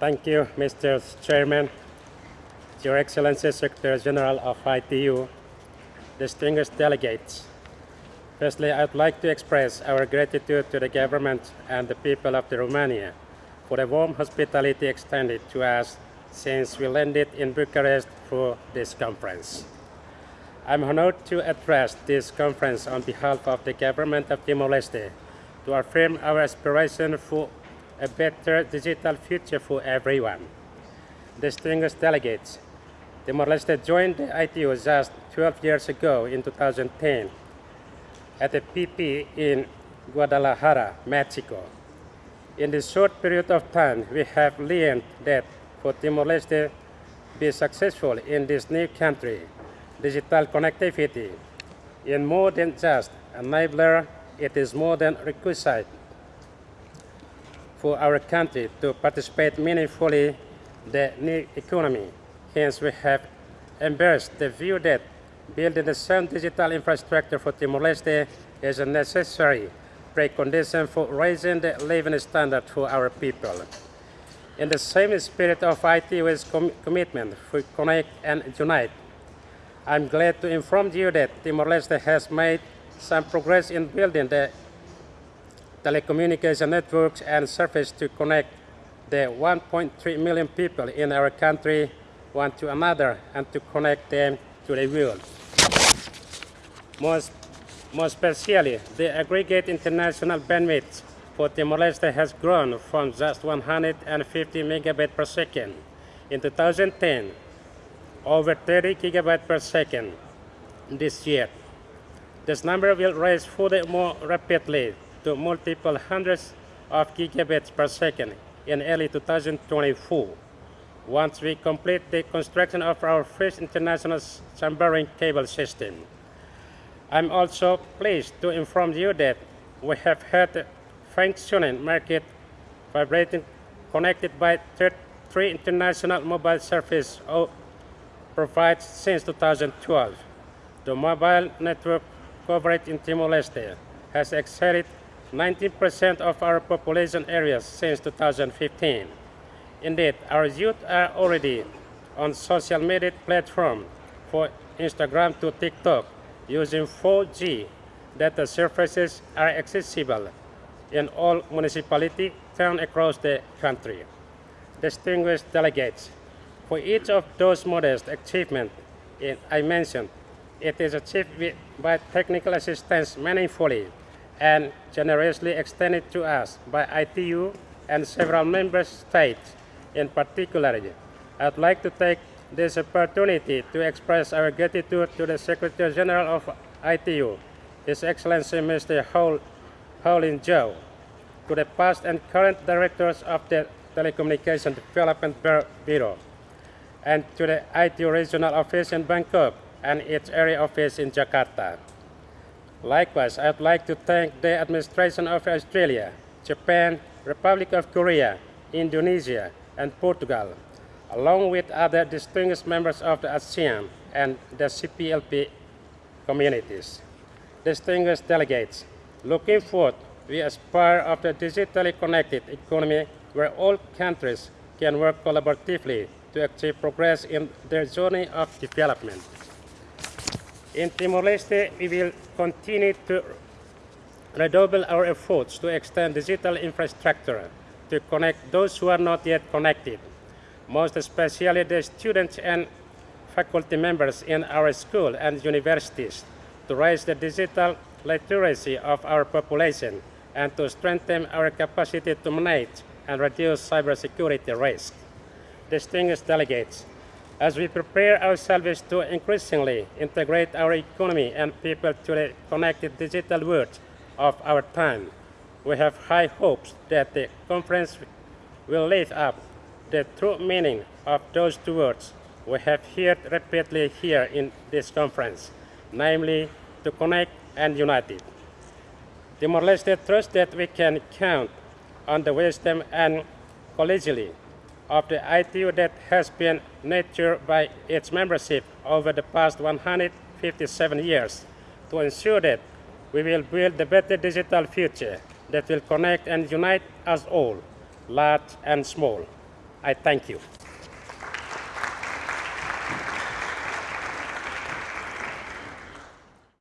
Thank you, Mr. Chairman, Your Excellency Secretary General of ITU, distinguished delegates. Firstly, I'd like to express our gratitude to the government and the people of the Romania for the warm hospitality extended to us since we landed in Bucharest for this conference. I'm honored to address this conference on behalf of the government of Timor-Leste to affirm our aspiration for a better digital future for everyone. Distinguished delegates, Timor-Leste joined the ITU just 12 years ago in 2010 at the PP in Guadalajara, Mexico. In this short period of time, we have learned that for Timor-Leste to be successful in this new country, digital connectivity is more than just enabler, it is more than requisite for our country to participate meaningfully the new economy. Hence, we have embraced the view that building the sound digital infrastructure for Timor-Leste is a necessary precondition for raising the living standard for our people. In the same spirit of ITU's com commitment to connect and unite, I'm glad to inform you that Timor-Leste has made some progress in building the telecommunication networks and service to connect the 1.3 million people in our country one to another and to connect them to the world. Most, more especially, the aggregate international bandwidth for Timor-Leste has grown from just 150 megabit per second in 2010 over 30 gigabyte per second this year. This number will rise further more rapidly to multiple hundreds of gigabits per second in early 2024 once we complete the construction of our first international submarine cable system. I'm also pleased to inform you that we have had functioning market vibrating connected by three international mobile service provided since 2012. The mobile network coverage in Timor-Leste has exceeded 19% of our population areas since 2015. Indeed, our youth are already on social media platforms for Instagram to TikTok using 4G data services are accessible in all municipality towns across the country. Distinguished delegates, for each of those modest achievements I mentioned, it is achieved by technical assistance meaningfully and generously extended to us by ITU and several member states in particular. I'd like to take this opportunity to express our gratitude to the Secretary General of ITU, His Excellency Mr. Houlin Zhao, to the past and current directors of the Telecommunication Development Bureau, and to the ITU Regional Office in Bangkok and its area office in Jakarta. Likewise, I'd like to thank the administration of Australia, Japan, Republic of Korea, Indonesia, and Portugal, along with other distinguished members of the ASEAN and the CPLP communities. Distinguished delegates, looking forward, we aspire of a digitally connected economy where all countries can work collaboratively to achieve progress in their journey of development. In Timor-Leste, we will continue to redouble our efforts to extend digital infrastructure to connect those who are not yet connected, most especially the students and faculty members in our school and universities, to raise the digital literacy of our population and to strengthen our capacity to manage and reduce cybersecurity risk. Distinguished delegates, as we prepare ourselves to increasingly integrate our economy and people to the connected digital world of our time, we have high hopes that the conference will lift up the true meaning of those two words we have heard repeatedly here in this conference, namely to connect and unite. Timor-Leste trusts that we can count on the wisdom and collegiality of the ITU that has been nurtured by its membership over the past 157 years to ensure that we will build a better digital future that will connect and unite us all, large and small. I thank you.